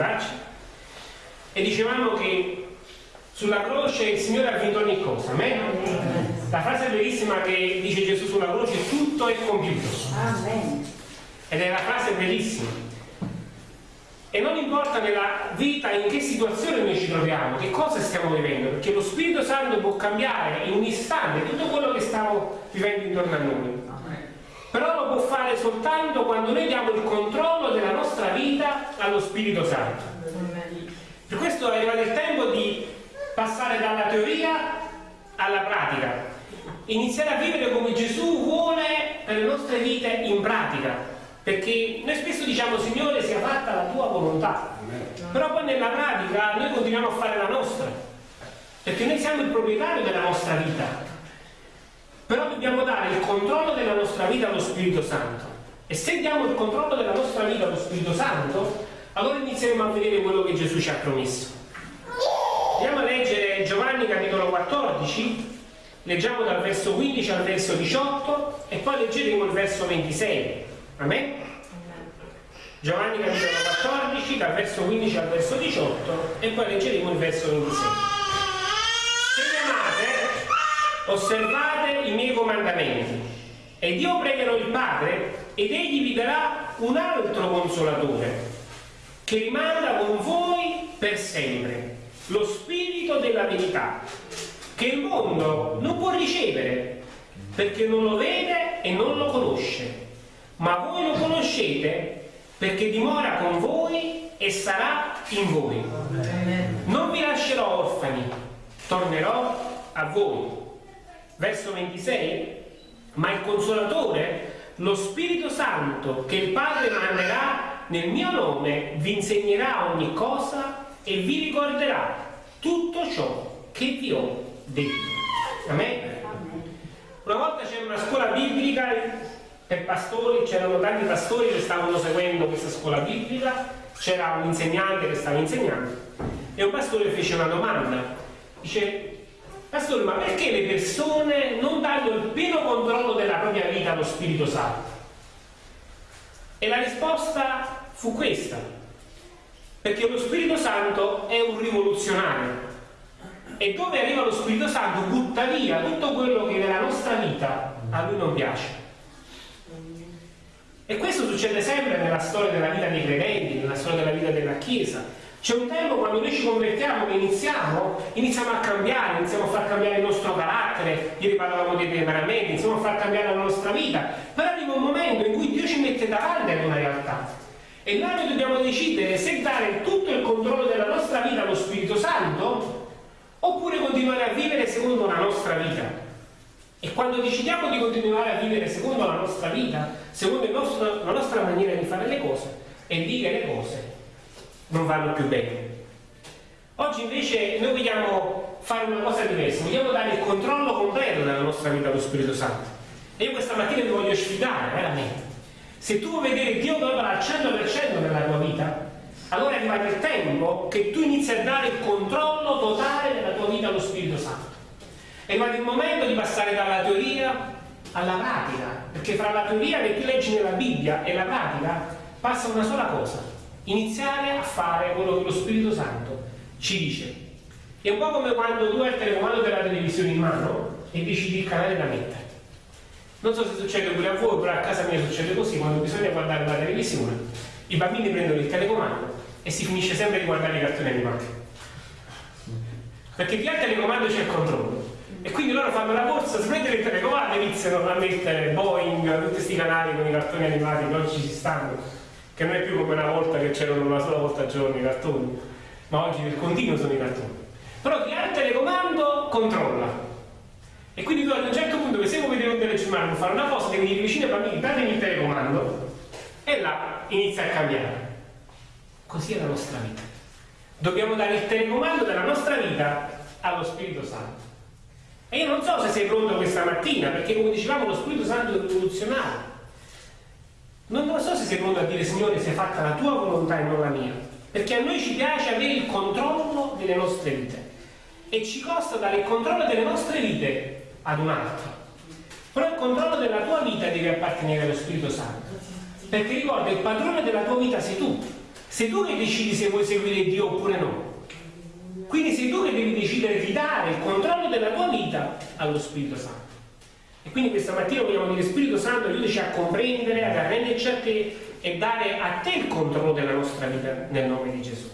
braccia e dicevamo che sulla croce il Signore ha vinto ogni cosa, amen? La frase bellissima che dice Gesù sulla croce, tutto è compiuto. Amen. Ed è una frase bellissima. E non importa nella vita in che situazione noi ci troviamo, che cosa stiamo vivendo, perché lo Spirito Santo può cambiare in un istante tutto quello che stiamo vivendo intorno a noi. Però lo può fare soltanto quando noi diamo il controllo della nostra vita allo Spirito Santo. Per questo è arrivato il tempo di passare dalla teoria alla pratica, iniziare a vivere come Gesù vuole per le nostre vite in pratica, perché noi spesso diciamo Signore sia fatta la tua volontà, però poi nella pratica noi continuiamo a fare la nostra, perché noi siamo il proprietario della nostra vita, però dobbiamo dare il controllo della nostra vita allo Spirito Santo. E se diamo il controllo della nostra vita allo Spirito Santo allora inizieremo a vedere quello che Gesù ci ha promesso. Andiamo a leggere Giovanni capitolo 14 leggiamo dal verso 15 al verso 18 e poi leggeremo il verso 26 Amen? Giovanni capitolo 14 dal verso 15 al verso 18 e poi leggeremo il verso 26 se mi amate osservate i miei comandamenti ed io pregherò il Padre ed egli vi darà un altro consolatore che rimanga con voi per sempre lo spirito della verità che il mondo non può ricevere perché non lo vede e non lo conosce. Ma voi lo conoscete perché dimora con voi e sarà in voi. Non vi lascerò orfani tornerò a voi verso 26 ma il consolatore lo Spirito Santo che il Padre manderà nel mio nome vi insegnerà ogni cosa e vi ricorderà tutto ciò che vi ho detto. Amen? Una volta c'era una scuola biblica per pastori, c'erano tanti pastori che stavano seguendo questa scuola biblica, c'era un insegnante che stava insegnando e un pastore fece una domanda. Dice, pastore, ma perché le persone non danno il pieno controllo della propria vita allo Spirito Santo? E la risposta fu questa, perché lo Spirito Santo è un rivoluzionario e dove arriva lo Spirito Santo butta via tutto quello che nella nostra vita a lui non piace. E questo succede sempre nella storia della vita dei credenti, nella storia della vita della Chiesa. C'è un tempo quando noi ci convertiamo che iniziamo, iniziamo a cambiare, iniziamo a far cambiare il nostro carattere, ieri parlavamo dei temperamenti, iniziamo a far cambiare la nostra vita, però arriva un momento in cui Dio ci mette davanti ad una realtà e noi dobbiamo decidere se dare tutto il controllo della nostra vita allo Spirito Santo oppure continuare a vivere secondo la nostra vita. E quando decidiamo di continuare a vivere secondo la nostra vita, secondo nostro, la nostra maniera di fare le cose e dire le cose, non vanno più bene. Oggi invece noi vogliamo fare una cosa diversa, vogliamo dare il controllo completo della nostra vita allo Spirito Santo. E io questa mattina ti voglio sfidare, veramente se tu vuoi vedere Dio opera al 100% nella tua vita, allora è arrivato il tempo che tu inizi a dare il controllo totale della tua vita allo Spirito Santo. È arrivato il momento di passare dalla teoria alla pratica, perché fra la teoria che tu leggi nella Bibbia e la pratica passa una sola cosa, iniziare a fare quello che lo Spirito Santo ci dice. È un po' come quando tu hai il telecomando della televisione in mano e decidi il canale da mettere. Non so se succede pure a voi, però a casa mia succede così, quando bisogna guardare la televisione, i bambini prendono il telecomando e si finisce sempre di guardare i cartoni animati. Perché via il telecomando c'è il controllo. E quindi loro fanno la corsa, prendono il telecomando e iniziano a mettere Boeing, tutti questi canali con i cartoni animati che oggi ci stanno, che non è più come una volta che c'erano una sola volta al giorno i cartoni, ma oggi nel continuo sono i cartoni. Però chi ha il telecomando controlla. E quindi tu ad un certo punto che se vuoi vedere un telegiornale fare una cosa devi dire vicino ai bambini datemi il telecomando. E là inizia a cambiare. Così è la nostra vita. Dobbiamo dare il telecomando della nostra vita allo Spirito Santo. E io non so se sei pronto questa mattina perché come dicevamo lo Spirito Santo è rivoluzionario non lo so se sei pronto a dire Signore sia fatta la tua volontà e non la mia perché a noi ci piace avere il controllo delle nostre vite e ci costa dare il controllo delle nostre vite ad un altro. Però il controllo della tua vita deve appartenere allo Spirito Santo. Perché ricorda, il padrone della tua vita sei tu. Sei tu che decidi se vuoi seguire Dio oppure no. Quindi sei tu che devi decidere di dare il controllo della tua vita allo Spirito Santo. E quindi questa mattina vogliamo dire Spirito Santo aiutaci a comprendere, ad arrenderci a te e dare a te il controllo della nostra vita nel nome di Gesù.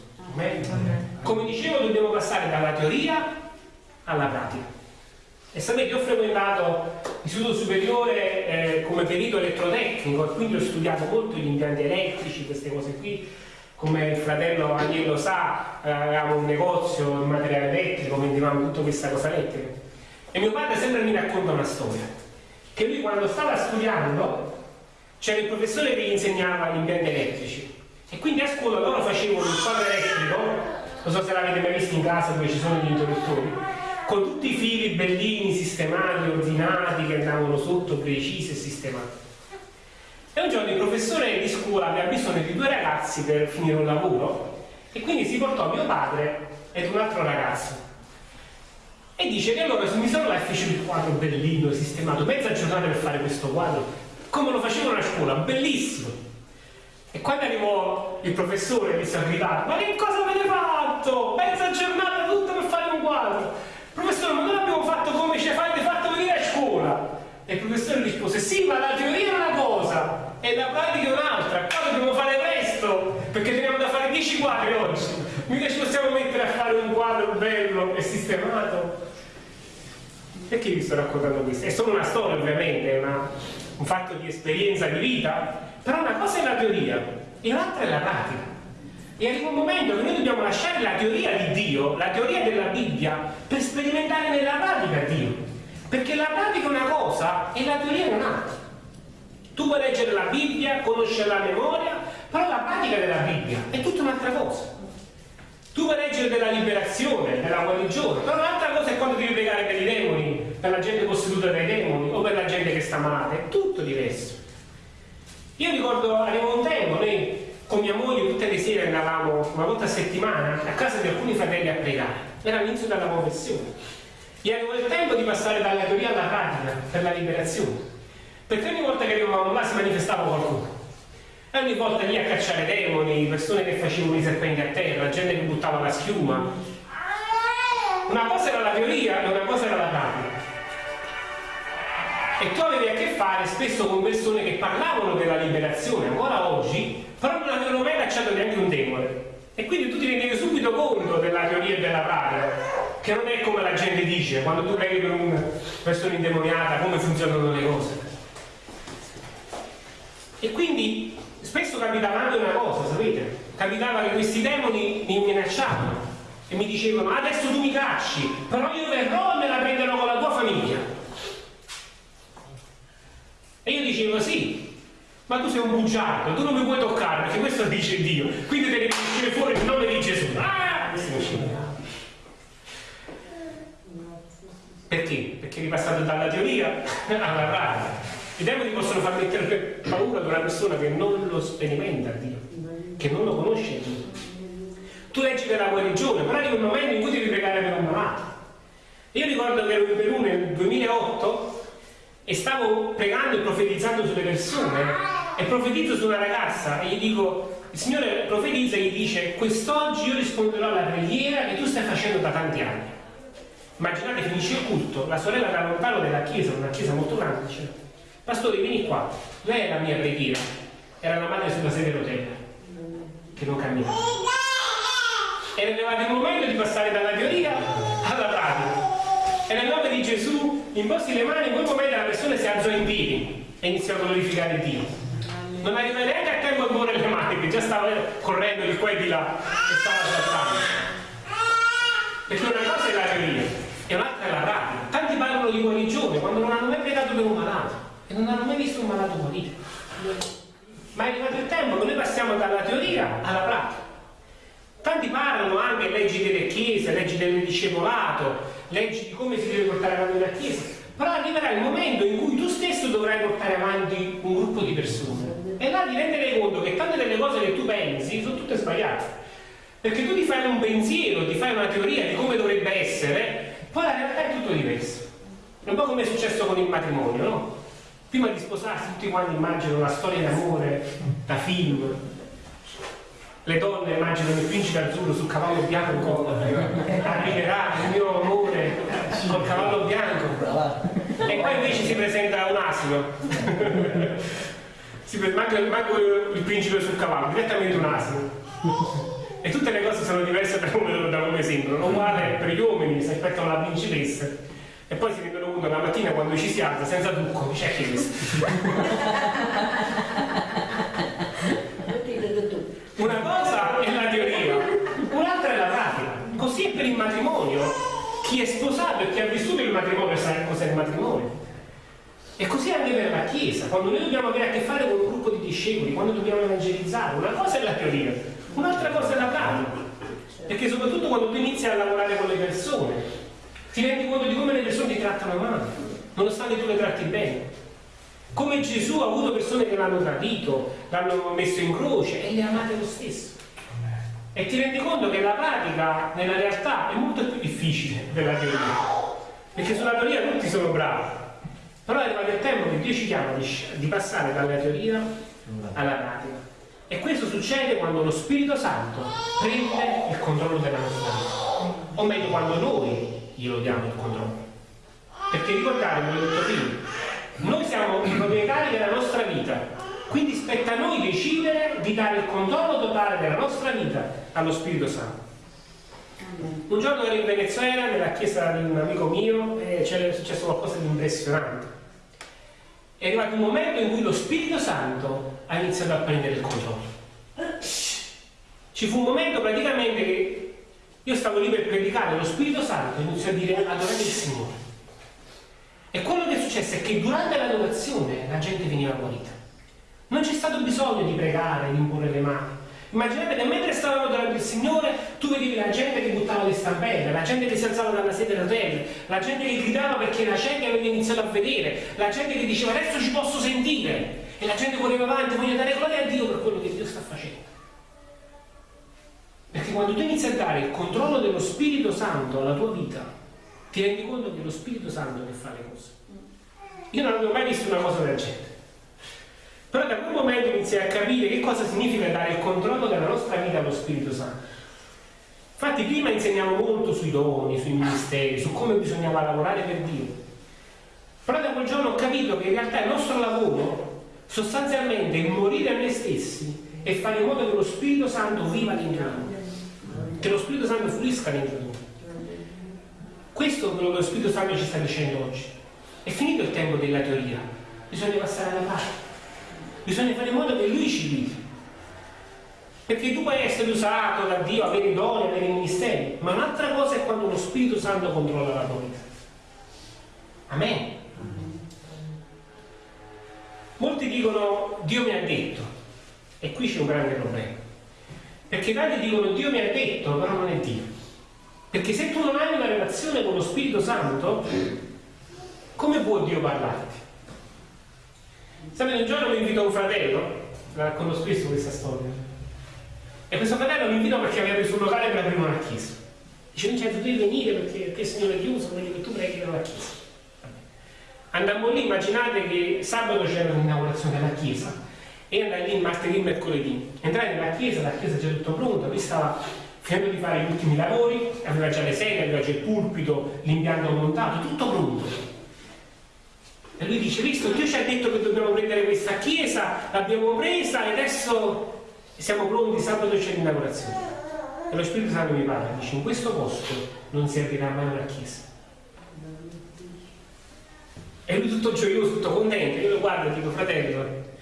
Come dicevo dobbiamo passare dalla teoria alla pratica. E sapete, io ho frequentato l'istituto superiore eh, come perito elettrotecnico e quindi ho studiato molto gli impianti elettrici, queste cose qui. Come il fratello Agnello sa, eh, avevamo un negozio in materiale elettrico, vendevamo tutta questa cosa elettrica. E mio padre sempre mi racconta una storia, che lui quando stava studiando c'era il professore che gli insegnava gli impianti elettrici e quindi a scuola loro facevano il quadro elettrico, non so se l'avete mai visto in casa dove ci sono gli interruttori, con tutti i fili bellini, sistemati, ordinati, che andavano sotto, precisi e sistemati. E un giorno il professore di scuola aveva bisogno di due ragazzi per finire un lavoro e quindi si portò mio padre ed un altro ragazzo. E dice che allora mi sono là e fece il quadro bellino, sistemato, mezza giornata per fare questo quadro, come lo facevano a scuola, bellissimo. E quando arrivò il professore mi sa gridare, ma che cosa avete fatto? Mezza giornata tutta per fare un quadro. Professore, ma noi l'abbiamo fatto come ci avete fatto venire a scuola. E il professore rispose, sì, ma la teoria è una cosa e la pratica è un'altra. Qua dobbiamo fare presto, perché teniamo da fare 10 quadri oggi. Mica ci possiamo mettere a fare un quadro bello e sistemato. Perché vi sto raccontando questo? È solo una storia, ovviamente, è una, un fatto di esperienza di vita, però una cosa è la teoria e l'altra è la pratica. E arriva un momento che noi dobbiamo lasciare la teoria di Dio, la teoria della Bibbia, per sperimentare nella pratica Dio. Perché la pratica è una cosa e la teoria è un'altra. Tu puoi leggere la Bibbia, conoscere la memoria, però la pratica della Bibbia è tutta un'altra cosa. Tu puoi leggere della liberazione, della guarigione, però un'altra cosa è quando devi pregare per i demoni, per la gente posseduta dai demoni o per la gente che sta malata, è tutto diverso. Io ricordo, arrivò un tempo, noi con mia moglie tutte le sere andavamo una volta a settimana a casa di alcuni fratelli a pregare. Era l'inizio della conversione. E avevo il tempo di passare dalla teoria alla pratica per la liberazione. Perché ogni volta che arrivavamo là si manifestava qualcuno. E ogni volta lì a cacciare demoni, persone che facevano i serpenti a terra, gente che buttava la schiuma. Una cosa era la teoria e una cosa era la pratica. E tu avevi a che fare spesso con persone che parlavano della liberazione, ancora oggi, però non avevano mai cacciato neanche un demone. E quindi tu ti rendevi subito conto della teoria e della pratica, che non è come la gente dice, quando tu preghi per una persona indemoniata, come funzionano le cose. E quindi spesso capitava anche una cosa, sapete? Capitava che questi demoni mi minacciavano e mi dicevano adesso tu mi cacci, però io verrò e me la prenderò con la tua famiglia. E io dicevo sì, ma tu sei un bugiardo, tu non mi puoi toccare perché questo dice Dio, quindi devi uscire fuori nel nome di Gesù. Ah! Perché? Perché eri passato dalla teoria alla pratica. I demoni possono far mettere paura ad una persona che non lo sperimenta Dio, che non lo conosce Dio. Tu leggi della guarigione, però arriva un momento in cui devi pregare per un malato. Io ricordo che ero in Perù nel 2008 e stavo pregando e profetizzando sulle persone e profetizzo su una ragazza e gli dico, il Signore profetizza e gli dice, quest'oggi io risponderò alla preghiera che tu stai facendo da tanti anni. Immaginate, finisce il culto, la sorella da lontano della chiesa, una chiesa molto grande, dice, pastore vieni qua, lei è la mia preghiera, era la madre sulla sedia rotella, che non cammina. Era arrivato il momento di passare dalla teoria alla pratica. E nel nome di Gesù, imposti le mani, in quel momento la persona si alzò in piedi e iniziò a glorificare Dio non arriva neanche a tempo a muovere le mani, che già stava correndo di qua e di là e stava saltando. Perché una cosa è la teoria e un'altra è la pratica. Tanti parlano di guarigione quando non hanno mai pregato per un malato e non hanno mai visto un malato guarito. Ma è arrivato il tempo che noi passiamo dalla teoria alla pratica. Tanti parlano anche leggi delle chiese, leggi del discepolato, leggi di come si deve portare avanti la chiesa, però arriverà il momento in cui tu stesso dovrai portare avanti un gruppo di persone e là ti renderai conto che tante delle cose che tu pensi sono tutte sbagliate. Perché tu ti fai un pensiero, ti fai una teoria di come dovrebbe essere, poi la realtà è tutto diverso. È un po' come è successo con il matrimonio, no? Prima di sposarsi tutti quanti immaginano una storia d'amore da film. le donne immaginano il principe azzurro sul cavallo bianco, arriverà il mio amore col cavallo bianco. E poi invece si presenta un asino. si manca, manca il principe sul cavallo, direttamente un asino. E tutte le cose sono diverse da come, da come sembrano. Uguale per gli uomini, si aspettano la principessa. E poi si rendono conto la mattina quando ci si alza senza trucco, dice che questo. Una cosa è la teoria, un'altra è la pratica. Così è per il matrimonio. Chi è sposato e chi ha vissuto il matrimonio sa cos'è il matrimonio. E così anche per la Chiesa, quando noi dobbiamo avere a che fare con un gruppo di discepoli, quando dobbiamo evangelizzare, una cosa è la teoria, un'altra cosa è la pratica. Perché soprattutto quando tu inizi a lavorare con le persone, ti rendi conto di come le persone ti trattano male, nonostante tu le tratti bene. Come Gesù ha avuto persone che l'hanno tradito, l'hanno messo in croce e le amate lo stesso. E ti rendi conto che la pratica nella realtà è molto più difficile della teoria. Perché sulla teoria tutti sono bravi. Però è arrivato il tempo che Dio ci chiama di, di passare dalla teoria alla pratica. E questo succede quando lo Spirito Santo prende il controllo della nostra vita. O meglio, quando noi glielo diamo il controllo. Perché ricordatevi, l'ho detto prima, noi siamo i proprietari della nostra vita, quindi spetta a noi decidere di dare il controllo totale della nostra vita allo Spirito Santo. Un giorno ero in Venezuela, nella chiesa di un amico mio, e c'era successo qualcosa di impressionante. È arrivato un momento in cui lo Spirito Santo ha iniziato a prendere il controllo. Ci fu un momento praticamente che io stavo lì per predicare, lo Spirito Santo iniziò a dire adorate il Signore. E quello che è successo è che durante l'adorazione la gente veniva guarita. Non c'è stato bisogno di pregare, di imporre le mani. Immaginate che mentre stavano adorando il Signore, tu vedevi la gente che buttava le stampelle, la gente che si alzava dalla sede del re, la gente che gridava perché la gente aveva iniziato a vedere, la gente che diceva adesso ci posso sentire. E la gente correva avanti, voglio dare gloria a Dio per quello dare il controllo dello Spirito Santo alla tua vita, ti rendi conto che è lo Spirito Santo che fa le cose. Io non avevo mai visto una cosa del genere. Però da quel momento iniziai a capire che cosa significa dare il controllo della nostra vita allo Spirito Santo. Infatti prima insegniamo molto sui doni, sui ministeri, su come bisognava lavorare per Dio. Però da quel giorno ho capito che in realtà il nostro lavoro sostanzialmente è morire a noi stessi e fare in modo che lo Spirito Santo viva dentro noi, che lo Spirito Santo fluisca dentro noi. Questo è quello che lo Spirito Santo ci sta dicendo oggi. È finito il tempo della teoria, bisogna passare alla parte. Bisogna fare in modo che Lui ci vivi. Perché tu puoi essere usato da Dio, avere doni, avere ministeri, ma un'altra cosa è quando lo Spirito Santo controlla la tua vita. Amen. Molti dicono Dio mi ha detto, e qui c'è un grande problema. Perché tanti dicono Dio mi ha detto, però non è Dio. Perché se tu non hai una relazione con lo Spirito Santo, come può Dio parlarti? Sapete, un giorno mi invitò un fratello, la racconto spesso questa storia, e questo fratello mi invitò perché aveva preso un locale per aprire una chiesa. Dice, Vincenzo, devi venire perché, perché il Signore è chiuso, voglio che tu preghi la chiesa. Andammo lì, immaginate che sabato c'era l'inaugurazione della chiesa e andai lì martedì e mercoledì. Entrai nella chiesa, la chiesa già tutto pronto, lui stava finendo di fare gli ultimi lavori, aveva già le sedie, aveva già il pulpito, l'impianto montato, tutto pronto. E lui dice, visto, Dio ci ha detto che dobbiamo prendere questa chiesa, l'abbiamo presa e adesso siamo pronti, sabato c'è l'inaugurazione. E lo Spirito Santo mi parla, dice, in questo posto non servirà mai una chiesa. E lui tutto gioioso, tutto contento, io lo guardo e dico, fratello,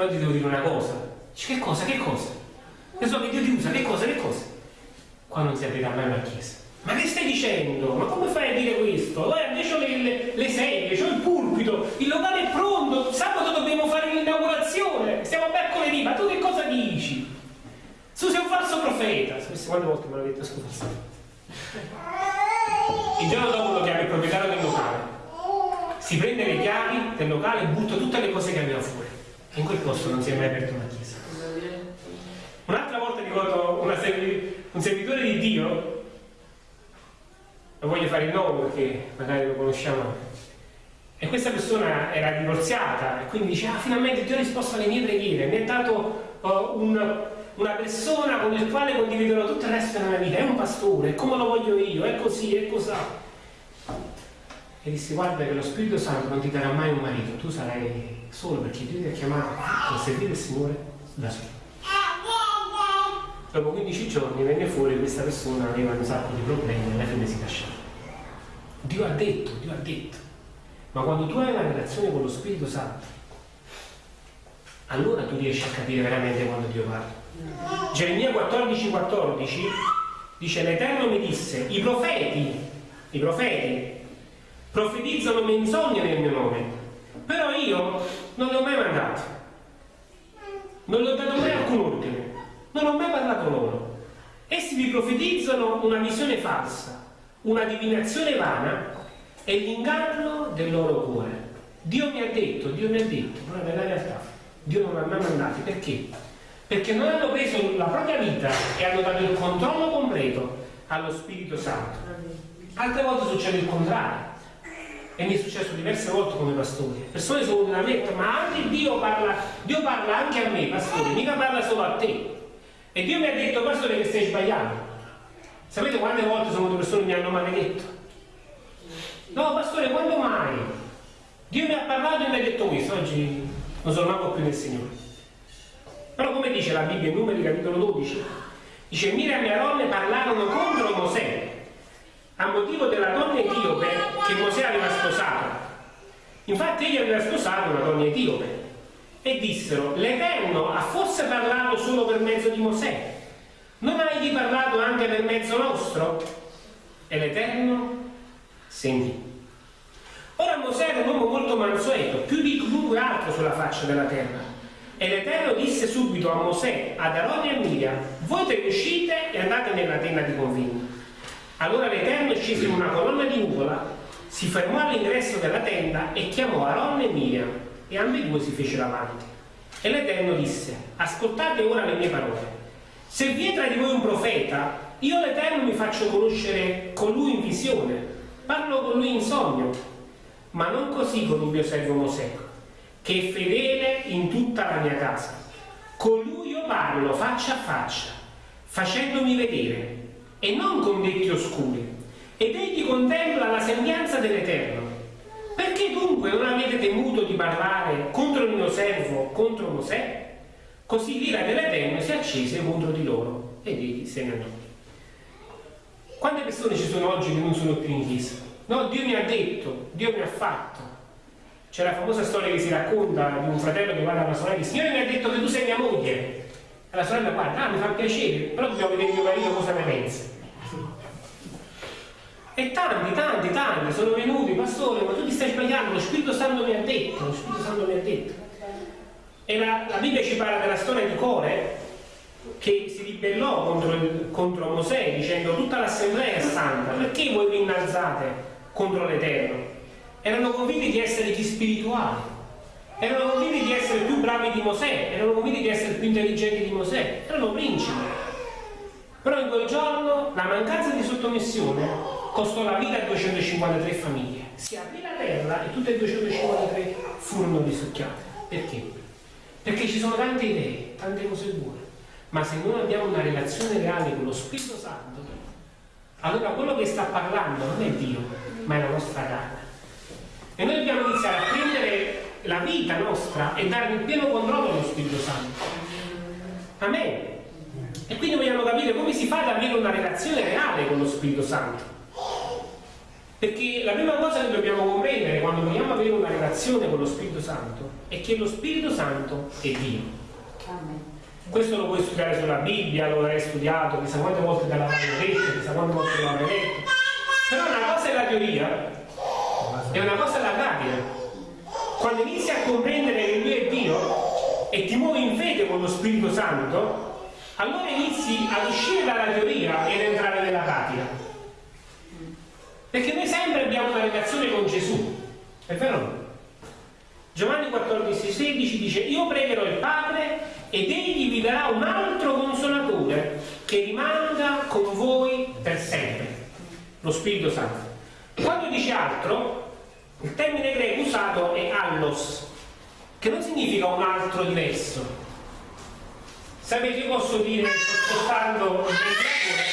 però ti devo dire una cosa. Dice, che cosa, che cosa? Io so che Dio ti usa, che cosa, che cosa? qua non si aprirà mai una chiesa. Ma che stai dicendo? Ma come fai a dire questo? Eh, invece ho le, le, sedie, ho il pulpito, il locale è pronto, sabato dobbiamo fare l'inaugurazione, stiamo a mercoledì, ma tu che cosa dici? Tu sei un falso profeta. Quante volte me l'avete scusa? Il giorno dopo lo chiama il proprietario del locale, si prende le chiavi del locale e butta tutte le cose che aveva fuori. In quel posto non si è mai aperta una chiesa. Un'altra volta ricordo serie un servitore di Dio, non voglio fare il nome perché magari lo conosciamo, e questa persona era divorziata e quindi dice, ah finalmente Dio ha risposto alle mie preghiere, mi ha dato uh, un, una persona con il quale condividerò tutto il resto della mia vita, è un pastore, è come lo voglio io, è così, è così. E dissi guarda che lo Spirito Santo non ti darà mai un marito, tu sarai solo perché Dio ti ha chiamato a servire il Signore da solo. Dopo 15 giorni venne fuori questa persona aveva un sacco di problemi e alla fine si lasciava. Dio ha detto, Dio ha detto. Ma quando tu hai una relazione con lo Spirito Santo, allora tu riesci a capire veramente quando Dio parla. Geremia 14, 14 dice l'Eterno mi disse, i profeti, i profeti profetizzano menzogne nel mio nome, però io non li ho mai mandati, non gli ho dato mai alcun ordine, non ho mai parlato loro. Essi vi profetizzano una visione falsa, una divinazione vana e l'inganno del loro cuore. Dio mi ha detto, Dio mi ha detto, però nella realtà Dio non ha mai mandati. Perché? Perché non hanno preso la propria vita e hanno dato il controllo completo allo Spirito Santo. Altre volte succede il contrario. E mi è successo diverse volte come pastore. Persone sono venute a me ma anche Dio parla, Dio parla anche a me, pastore, mica parla solo a te. E Dio mi ha detto, pastore, che stai sbagliando. Sapete quante volte sono persone che mi hanno maledetto? No, pastore, quando mai? Dio mi ha parlato e mi ha detto questo, oggi non sono manco più nel Signore. Però come dice la Bibbia in Numeri capitolo 12, dice Miriam e Aronne parlarono contro Mosè a motivo della donna etiope che Mosè aveva sposato. Infatti egli aveva sposato una donna etiope e dissero l'Eterno ha forse parlato solo per mezzo di Mosè non hai egli parlato anche per mezzo nostro? E l'Eterno sentì. Ora Mosè era un uomo molto mansueto, più di chiunque altro sulla faccia della terra. E l'Eterno disse subito a Mosè, ad Aronne e a Miriam, voi te ne uscite e andate nella tenda di convegno. Allora l'Eterno scese in una colonna di nuvola, si fermò all'ingresso della tenda e chiamò Aronne e Miriam, e ambedue si fecero avanti. E l'Eterno disse, ascoltate ora le mie parole. Se vi è tra di voi un profeta, io l'Eterno mi faccio conoscere con lui in visione, parlo con lui in sogno, ma non così con il mio servo Mosè, che è fedele in tutta la mia casa. Con lui io parlo faccia a faccia, facendomi vedere, e non con detti oscuri. Ed egli contempla la sembianza dell'Eterno. Perché dunque non avete temuto di parlare contro il mio servo, contro Mosè? Così l'ira dell'Eterno si accese contro di loro ed egli se ne andò. Quante persone ci sono oggi che non sono più in chiesa? No, Dio mi ha detto, Dio mi ha fatto. C'è la famosa storia che si racconta di un fratello che guarda alla sorella e dice Signore mi ha detto che tu sei mia moglie. E la sorella guarda, ah mi fa piacere, però dobbiamo vedere mio marito cosa ne pensa. E tanti, tanti, tanti sono venuti, pastore, ma tu ti stai sbagliando, lo Spirito Santo mi ha detto, lo Spirito Santo mi ha detto. E la, la Bibbia ci parla della storia di Core che si ribellò contro, il, contro Mosè dicendo tutta l'assemblea è santa, perché voi vi innalzate contro l'Eterno? Erano convinti di essere più spirituali, erano convinti di essere più bravi di Mosè, erano convinti di essere più intelligenti di Mosè, erano principi. Però in quel giorno la mancanza di sottomissione costò la vita a 253 famiglie. Si aprì la terra e tutte e 253 furono risucchiate. Perché? Perché ci sono tante idee, tante cose buone, ma se non abbiamo una relazione reale con lo Spirito Santo, allora quello che sta parlando non è Dio, ma è la nostra carne. E noi dobbiamo iniziare a prendere la vita nostra e dare il pieno controllo allo Spirito Santo. Amen. E quindi vogliamo capire come si fa ad avere una relazione reale con lo Spirito Santo. Perché la prima cosa che dobbiamo comprendere quando vogliamo avere una relazione con lo Spirito Santo è che lo Spirito Santo è Dio. Questo lo puoi studiare sulla Bibbia, lo avrai studiato, chissà quante volte te l'avrai detto, chissà quante volte lo avrai letto. Però una cosa è la teoria e una cosa è la pratica. E ti muovi in fede con lo Spirito Santo, allora inizi ad uscire dalla teoria ed entrare nella pratica. Perché noi sempre abbiamo una relazione con Gesù, è vero? Giovanni 14, 16 dice io pregherò il Padre ed egli vi darà un altro consolatore che rimanga con voi per sempre, lo Spirito Santo. Quando dice altro, il termine greco usato è allos, che non significa un altro diverso, Sapete, io posso dire, sto spostando il ventilatore,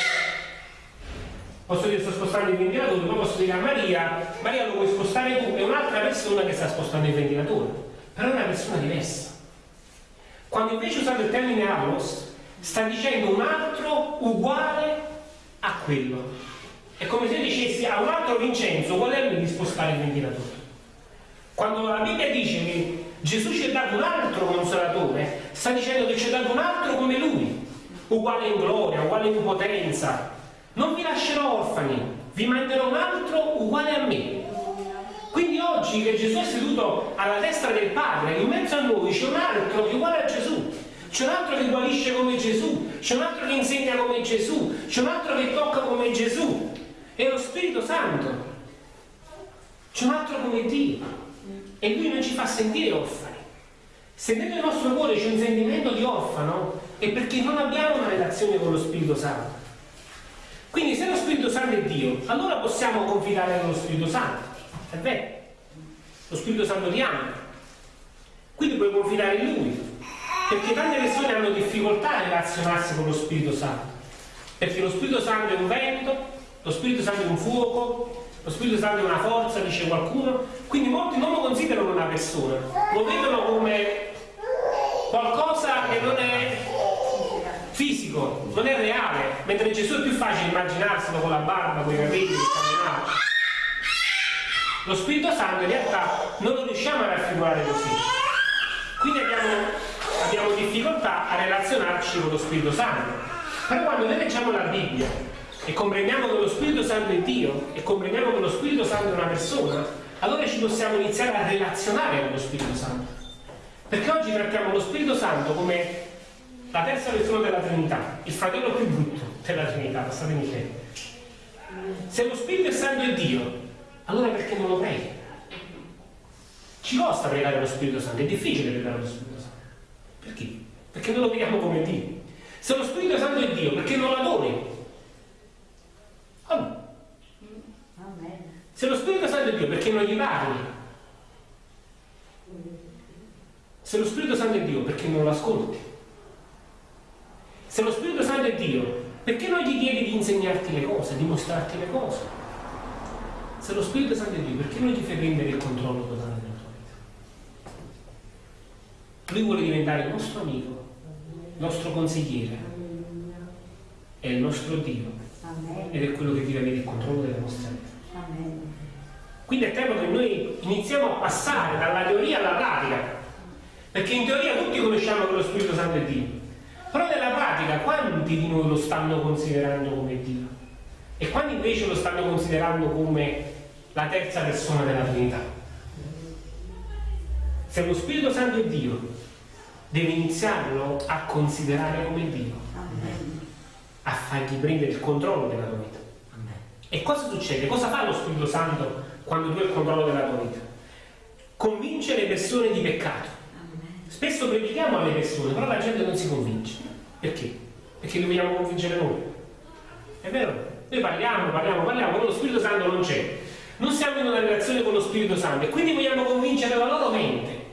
posso dire sto spostando il ventilatore, poi posso dire a Maria, Maria lo puoi spostare tu, è un'altra persona che sta spostando il ventilatore, però è una persona diversa. Quando invece usate il termine allos, sta dicendo un altro uguale a quello. È come se dicessi a un altro Vincenzo qual è di spostare il ventilatore. Quando la Bibbia dice che Gesù ci ha dato un altro consolatore, sta dicendo che ci ha dato un altro come lui, uguale in gloria, uguale in potenza. Non vi lascerò orfani, vi manderò un altro uguale a me. Quindi oggi che Gesù è seduto alla destra del Padre, in mezzo a noi c'è un altro che è uguale a Gesù. C'è un altro che guarisce come Gesù, c'è un altro che insegna come Gesù, c'è un altro che tocca come Gesù. È lo Spirito Santo. C'è un altro come Dio e lui non ci fa sentire orfani. Se nel nostro cuore c'è un sentimento di orfano è perché non abbiamo una relazione con lo Spirito Santo. Quindi se lo Spirito Santo è Dio, allora possiamo confidare nello Spirito Santo. È vero? Lo Spirito Santo ti ama. Quindi puoi confidare in Lui. Perché tante persone hanno difficoltà a relazionarsi con lo Spirito Santo. Perché lo Spirito Santo è un vento, lo Spirito Santo è un fuoco, lo Spirito Santo è una forza, dice qualcuno, quindi molti non lo considerano una persona, lo vedono come qualcosa che non è fisico, non è reale, mentre Gesù è più facile immaginarselo con la barba, con i capelli, camminare. Lo Spirito Santo in realtà non lo riusciamo a raffigurare così. Quindi abbiamo, abbiamo difficoltà a relazionarci con lo Spirito Santo. Però quando noi leggiamo la Bibbia e comprendiamo che lo Spirito Santo è Dio e comprendiamo che lo Spirito Santo è una persona, allora ci possiamo iniziare a relazionare con lo Spirito Santo. Perché oggi trattiamo lo Spirito Santo come la terza persona della Trinità, il fratello più brutto della Trinità, passatemi che. Se lo Spirito Santo è Dio, allora perché non lo preghi? Ci costa pregare lo Spirito Santo, è difficile pregare lo Spirito Santo. Perché? Perché non lo vediamo come Dio. Se lo Spirito Santo è Dio, perché non lo Se lo Spirito Santo è Dio, perché non gli parli? Se lo Spirito Santo è Dio, perché non lo ascolti? Se lo Spirito Santo è Dio, perché non gli chiedi di insegnarti le cose, di mostrarti le cose? Se lo Spirito Santo è Dio, perché non gli fai prendere il controllo totale della tua vita? Lui vuole diventare il nostro amico, il nostro consigliere, è il nostro Dio ed è quello che deve avere il controllo della nostra vita. Quindi è tempo che noi iniziamo a passare dalla teoria alla pratica, perché in teoria tutti conosciamo che lo Spirito Santo è Dio, però nella pratica quanti di noi lo stanno considerando come Dio? E quanti invece lo stanno considerando come la terza persona della Trinità? Se lo Spirito Santo è Dio, deve iniziarlo a considerare come Dio a fargli prendere il controllo della tua vita. E cosa succede? Cosa fa lo Spirito Santo quando tu hai il controllo della tua vita? Convince le persone di peccato. Spesso predichiamo alle persone, però la gente non si convince. Perché? Perché li vogliamo convincere noi. È vero? Noi parliamo, parliamo, parliamo, però lo Spirito Santo non c'è. Non siamo in una relazione con lo Spirito Santo e quindi vogliamo convincere la loro mente.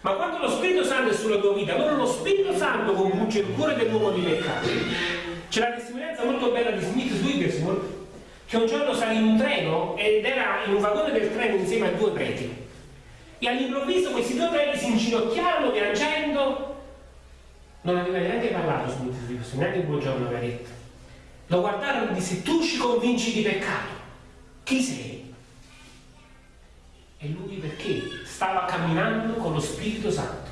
Ma quando lo Spirito Santo è sulla tua vita, allora lo Spirito Santo convince il cuore dell'uomo di peccato. C'è la testimonianza molto bella di Smith Wigglesworth che un giorno salì in un treno ed era in un vagone del treno insieme a due preti. E all'improvviso questi due preti si inginocchiarono piangendo. Non aveva neanche parlato Smith Wigglesworth, neanche il buongiorno aveva detto. Lo guardarono e disse: Tu ci convinci di peccato. Chi sei? E lui perché? Stava camminando con lo Spirito Santo.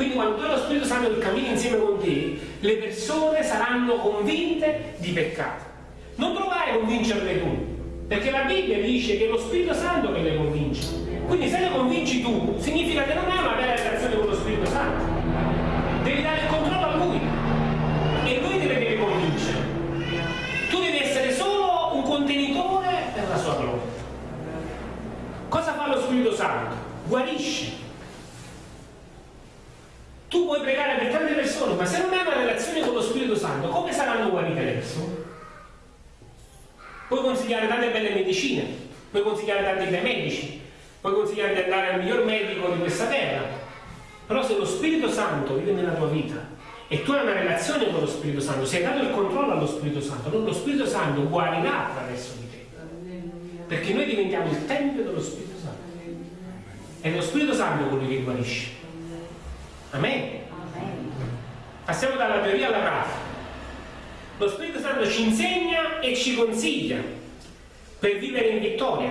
Quindi quando lo Spirito Santo cammini insieme con te, le persone saranno convinte di peccato. Non provare a convincerle tu, perché la Bibbia dice che è lo Spirito Santo che le convince. Quindi se le convinci tu, significa che non hai una vera relazione con lo Spirito Santo. Devi dare il controllo a Lui e Lui te le deve convincere. Tu devi essere solo un contenitore per la sua gloria. Cosa fa lo Spirito Santo? Guarisce tu puoi pregare per tante persone, ma se non hai una relazione con lo Spirito Santo, come saranno guarite le persone? Puoi consigliare tante belle medicine, puoi consigliare tanti bei medici, puoi consigliare di andare al miglior medico di questa terra, però se lo Spirito Santo vive nella tua vita e tu hai una relazione con lo Spirito Santo, sei dato il controllo allo Spirito Santo, non lo Spirito Santo guarirà attraverso di te. Perché noi diventiamo il Tempio dello Spirito Santo. È lo Spirito Santo colui che guarisce. Amen. Passiamo dalla teoria alla pratica. Lo Spirito Santo ci insegna e ci consiglia per vivere in vittoria.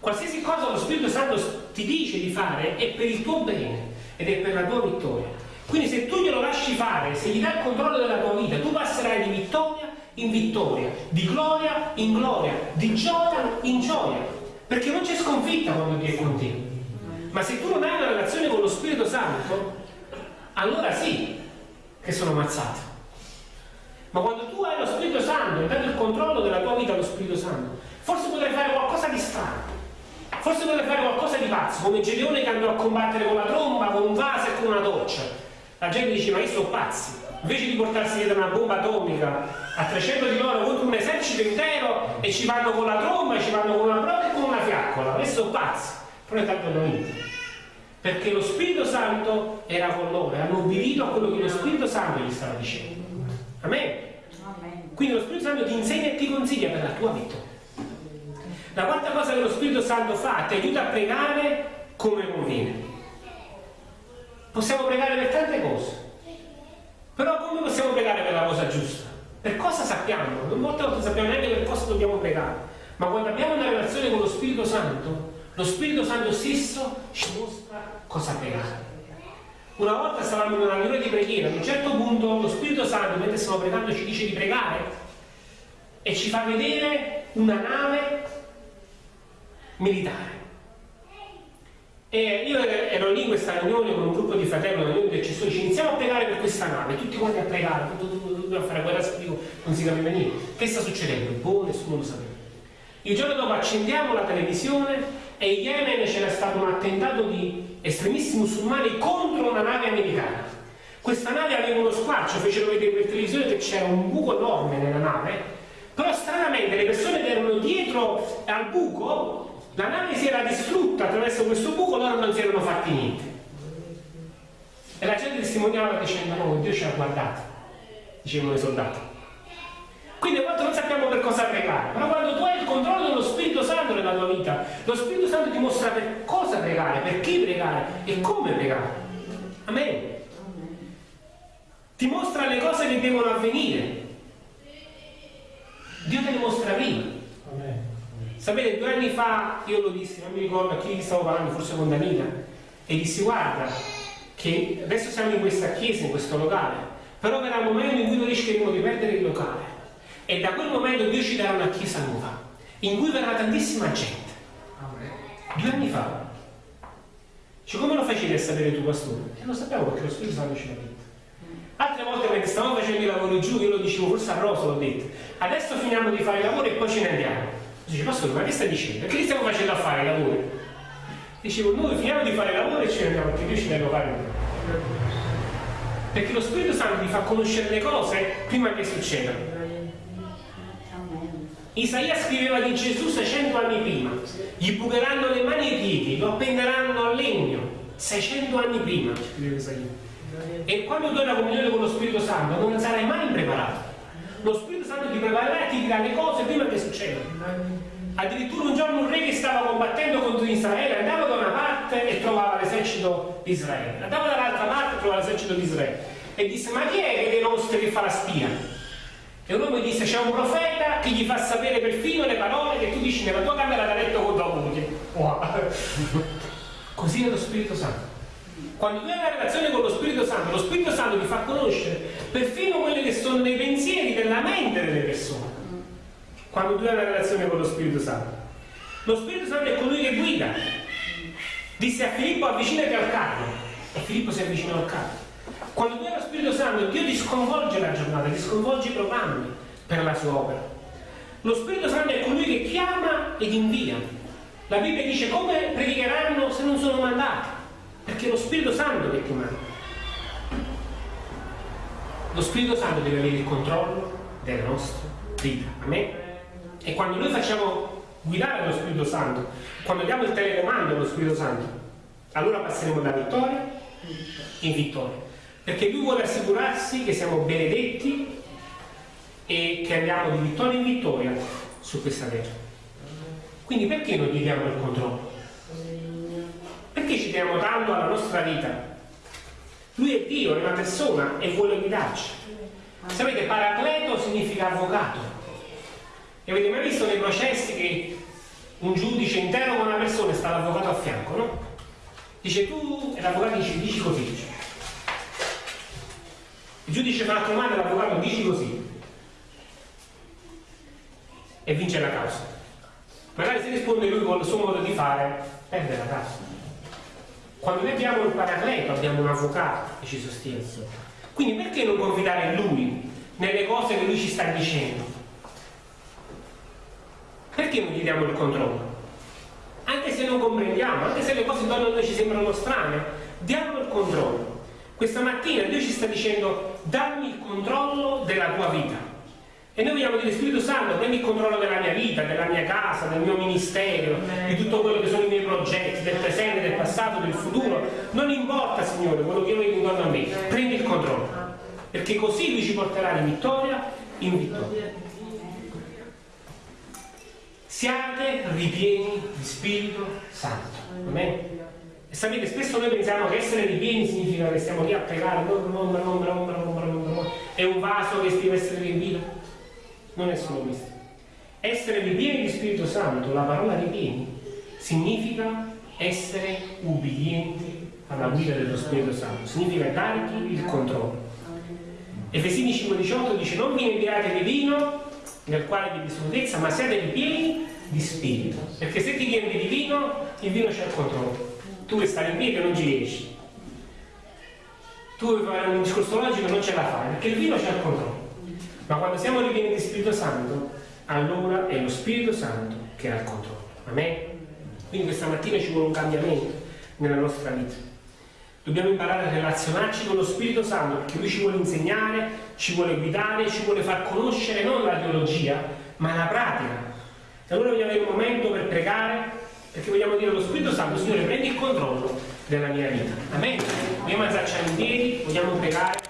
Qualsiasi cosa lo Spirito Santo ti dice di fare è per il tuo bene ed è per la tua vittoria. Quindi se tu glielo lasci fare, se gli dai il controllo della tua vita, tu passerai di vittoria in vittoria, di gloria in gloria, di gioia in gioia, perché non c'è sconfitta quando Dio è con te. Ma se tu non hai una relazione con lo Spirito Santo, allora sì che sono ammazzato. Ma quando tu hai lo Spirito Santo e dai il controllo della tua vita allo Spirito Santo, forse potrai fare qualcosa di strano, forse potrai fare qualcosa di pazzo, come Gedeone che andò a combattere con la tromba, con un vaso e con una doccia. La gente dice ma io sono pazzi. Invece di portarsi dietro una bomba atomica a 300 di loro contro un esercito intero e ci vanno con la tromba ci vanno con una brocca e con una fiaccola? Ma sono pazzi. Però tanto non perché lo Spirito Santo era con loro e hanno obbedito a quello che lo Spirito Santo gli stava dicendo. Amen. quindi lo Spirito Santo ti insegna e ti consiglia per la tua vita la quarta cosa che lo Spirito Santo fa ti aiuta a pregare come conviene Possiamo pregare per tante cose. Però come possiamo pregare per la cosa giusta? Per cosa sappiamo? Molte volte sappiamo neanche per cosa dobbiamo pregare. Ma quando abbiamo una relazione con lo Spirito Santo, lo Spirito Santo stesso ci mostra cosa pregare. Una volta stavamo in una riunione di preghiera, ad un certo punto lo Spirito Santo, mentre stiamo pregando, ci dice di pregare e ci fa vedere una nave militare. E io ero lì in questa riunione con un gruppo di fratelli, una riunione di intercessori, ci iniziamo a pregare per questa nave, tutti quanti a pregare, dobbiamo fare guerra spirito, non si capiva niente. Che sta succedendo? Boh, nessuno lo sapeva. Il giorno dopo accendiamo la televisione e in Yemen c'era stato un attentato di estremisti musulmani contro una nave americana. Questa nave aveva uno squarcio, fecero vedere per televisione che c'era un buco enorme nella nave, però stranamente le persone che erano dietro al buco la nave si era distrutta attraverso questo buco, loro non si erano fatti niente. E la gente testimoniava dicendo, no, Dio ci ha guardato, dicevano i soldati. Quindi a volte non sappiamo per cosa pregare, però quando tu hai il controllo dello Spirito Santo nella tua vita, lo Spirito Santo ti mostra per cosa pregare, per chi pregare e come pregare. Amen. Ti mostra le cose che devono avvenire. Dio te le mostra prima. Sapete, due anni fa io lo dissi, non mi ricordo a chi stavo parlando, forse con Danila, e dissi guarda, che adesso siamo in questa chiesa, in questo locale, però verrà un momento in cui noi rischieremo di perdere il locale. E da quel momento Dio ci darà una chiesa nuova, in cui verrà tantissima gente. Due anni fa. Cioè, come lo facevi a sapere tu, pastore? E lo sapevo perché lo Spirito Santo ce l'ha detto. Altre volte mentre stavamo facendo i lavori giù, io lo dicevo, forse a Rosa l'ho detto. Adesso finiamo di fare i lavori e poi ce ne andiamo. Dice, pastore, ma che stai dicendo? Che li stiamo facendo a fare i lavori? Dicevo, noi finiamo di fare i lavori e ce ne andiamo, perché Dio ci deve fare Perché lo Spirito Santo ti fa conoscere le cose prima che succedano. Isaia scriveva di Gesù 600 anni prima, gli bucheranno le mani e i piedi, lo appenderanno al legno, 600 anni prima, scriveva Isaia. E quando tu hai la comunione con lo Spirito Santo non sarai mai impreparato lo Spirito Santo ti preparerà e ti dirà le cose prima che succedano. Addirittura un giorno un re che stava combattendo contro Israele andava da una parte e trovava l'esercito di Israele, andava dall'altra parte e trovava l'esercito di Israele e disse ma chi è che dei nostri che fa la spia? E un uomo gli disse c'è un profeta che gli fa sapere perfino le parole che tu dici nella tua camera da letto con tua moglie. Wow. Così è lo Spirito Santo. Quando tu hai una relazione con lo Spirito Santo, lo Spirito Santo ti fa conoscere perfino quelli che sono dei pensieri della mente delle persone. Quando tu hai una relazione con lo Spirito Santo. Lo Spirito Santo è colui che guida. Disse a Filippo avvicinati al carro. E Filippo si avvicinò al carro. Quando tu hai lo Spirito Santo, Dio ti sconvolge la giornata, ti sconvolge i programmi per la sua opera. Lo Spirito Santo è colui che chiama ed invia. La Bibbia dice come predicheranno se non sono mandati. Perché è lo Spirito Santo che ti. Lo Spirito Santo deve avere il controllo della nostra vita. Amen? E quando noi facciamo guidare lo Spirito Santo, quando diamo il telecomando allo Spirito Santo, allora passeremo da vittoria in vittoria. Perché Lui vuole assicurarsi che siamo benedetti e che andiamo di vittoria in vittoria su questa terra. Quindi perché non gli diamo il controllo? Perché ci diamo tanto alla nostra vita? Lui è Dio, è una persona e vuole guidarci. Sapete, paracleto significa avvocato. E avete mai visto nei processi che un giudice interroga una persona e sta l'avvocato a fianco, no? Dice tu, e l'avvocato dice, dici così. Il giudice fa una domanda e l'avvocato dici così. E vince la causa. Magari se risponde lui con il suo modo di fare, perde la causa. Quando noi abbiamo un paracleto, abbiamo un avvocato che ci sostiene. Quindi perché non confidare in lui nelle cose che lui ci sta dicendo? Perché non gli diamo il controllo? Anche se non comprendiamo, anche se le cose intorno a noi ci sembrano strane, diamo il controllo. Questa mattina Dio ci sta dicendo dammi il controllo della tua vita. E noi vogliamo dire Spirito Santo, prendi il controllo della mia vita, della mia casa, del mio ministero, di tutto quello che sono i miei progetti, del presente, del passato, del futuro. Non importa, Signore, quello che vedo intorno a me, prendi il controllo. Perché così Lui ci porterà di vittoria in vittoria. Siate ripieni di Spirito Santo. Amen? E sapete, spesso noi pensiamo che essere ripieni significa che stiamo lì a pregare, è un vaso che deve essere riempito non è solo questo. Essere ripieni di Spirito Santo, la parola ripieni, significa essere ubbidienti alla guida dello Spirito Santo, significa dargli il controllo. Efesini 5,18 dice non vi inviate di vino nel quale vi dissolutezza, ma siate ripieni di spirito. Perché se ti riempi di vino, il vino c'è il controllo. Tu vuoi stare in piedi e non ci riesci. Tu vuoi fare un discorso logico e non ce la fai, perché il vino c'è il controllo. Ma quando siamo ripieni di Spirito Santo, allora è lo Spirito Santo che ha il controllo. Amen? Quindi questa mattina ci vuole un cambiamento nella nostra vita. Dobbiamo imparare a relazionarci con lo Spirito Santo perché Lui ci vuole insegnare, ci vuole guidare, ci vuole far conoscere non la teologia, ma la pratica. E allora vogliamo avere un momento per pregare perché vogliamo dire allo Spirito Santo, Signore, prendi il controllo della mia vita. Amen? Vogliamo alzarci in piedi, vogliamo pregare.